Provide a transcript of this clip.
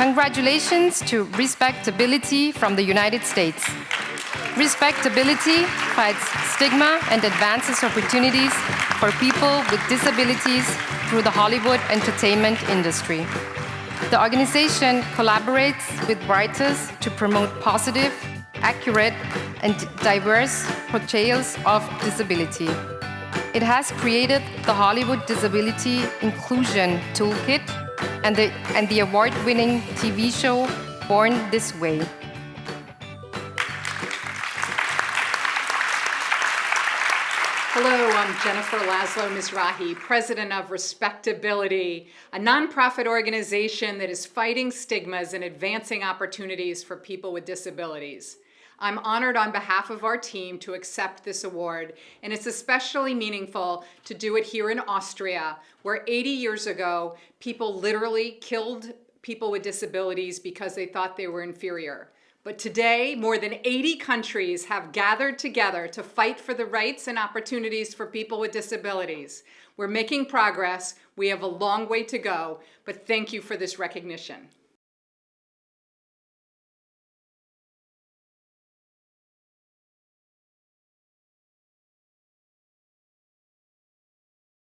Congratulations to Respectability from the United States. Respectability fights stigma and advances opportunities for people with disabilities through the Hollywood entertainment industry. The organization collaborates with writers to promote positive, accurate, and diverse portrayals of disability. It has created the Hollywood Disability Inclusion Toolkit and the, and the award-winning TV show Born This Way. Hello, I'm Jennifer Laszlo Mizrahi, president of Respectability, a nonprofit organization that is fighting stigmas and advancing opportunities for people with disabilities. I'm honored on behalf of our team to accept this award, and it's especially meaningful to do it here in Austria, where 80 years ago, people literally killed people with disabilities because they thought they were inferior. But today, more than 80 countries have gathered together to fight for the rights and opportunities for people with disabilities. We're making progress. We have a long way to go, but thank you for this recognition.